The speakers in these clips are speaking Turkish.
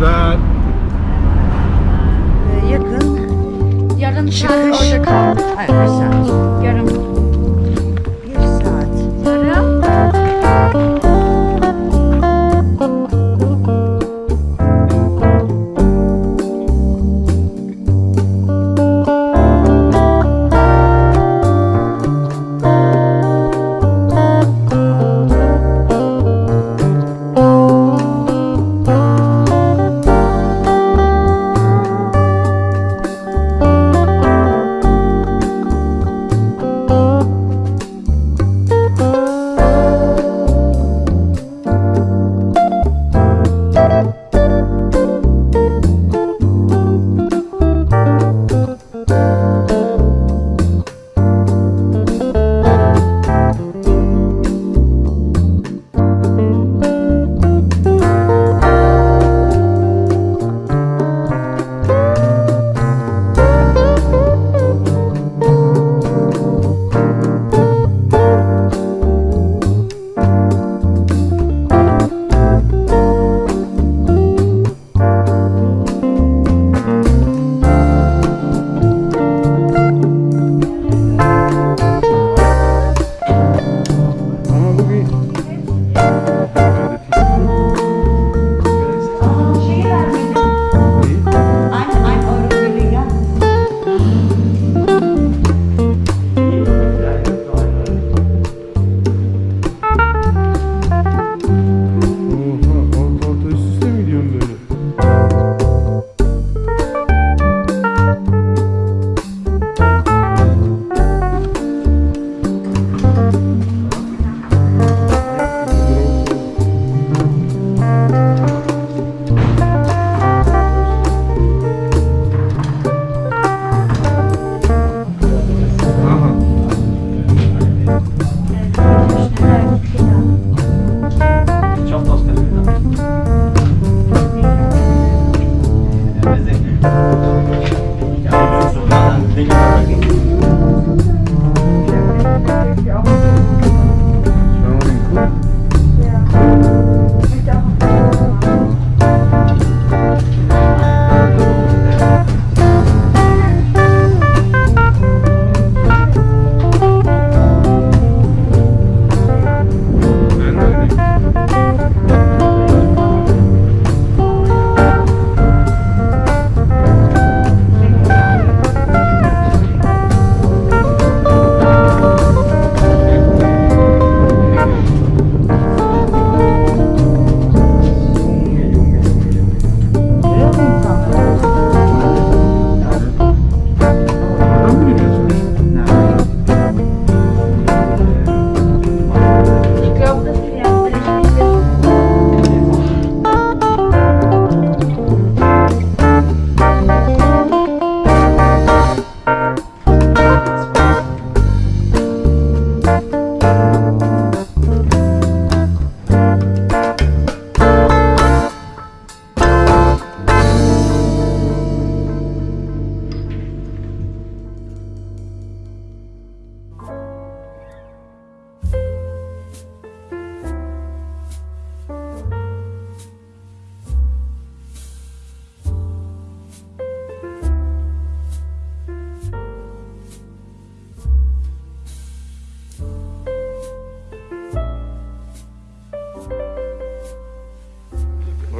Arkadaşlar Ee, yakın. Orada kaldık. Hayır bir saat.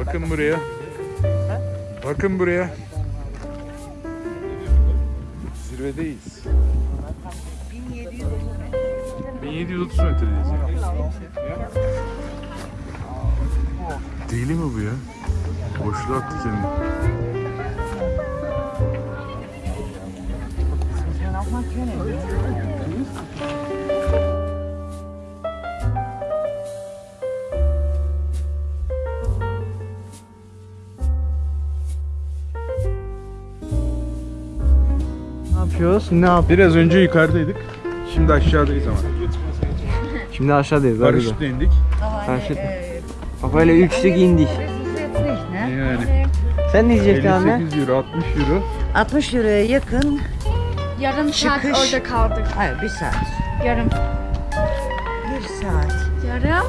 Bakın buraya. Bakın buraya. Zirvedeyiz. 1730 metredeyiz. Deli mi bu ya? Boşluğa attı kendini. Ne yapıyoruz? Ne yap? Biraz önce yukarıdaydık. Şimdi aşağıdayız ama. Şimdi aşağıdayız. Paraşütle indik. Paraşüt. Bak böyle üçlük indik. Yani Sen ne diyecektin anne? 58 euro, 60 euro. 60 euroya yakın. Yarım saat Çıkış. orada kaldık. Hayır bir saat. Yarım. Bir saat. Yarım.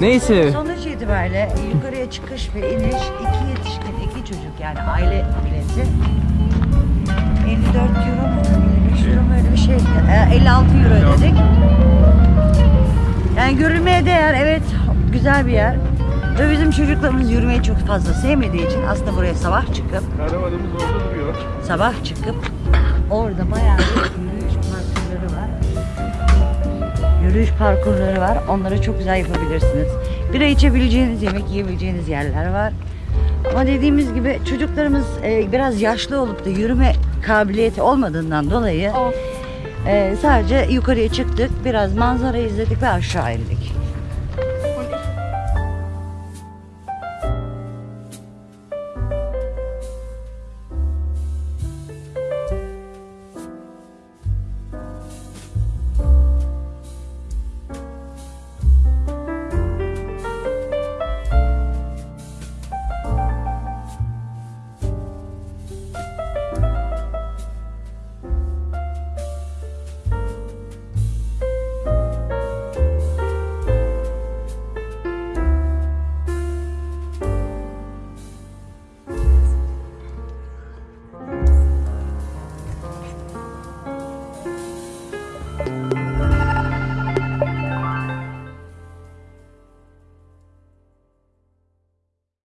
Neyse. Sonuç itibariyle yukarıya çıkış ve iniş iki yetişkin, çocuk yani aile bileti. 54 euro mu? 55 euro mu öyle bir şey. Ee, 56 euro ödedik. Yani görülmeye değer. Evet güzel bir yer. Ve bizim çocuklarımız yürümeyi çok fazla sevmediği için aslında buraya sabah çıkıp Karavanımız orada duruyor. sabah çıkıp orada bayağı bir yürüyüş parkurları var. Yürüyüş parkurları var. Onları çok güzel yapabilirsiniz. Bira içebileceğiniz, yemek yiyebileceğiniz yerler var. Ama dediğimiz gibi çocuklarımız e, biraz yaşlı olup da yürüme kabiliyeti olmadığından dolayı e, sadece yukarıya çıktık, biraz manzara izledik ve aşağı indik.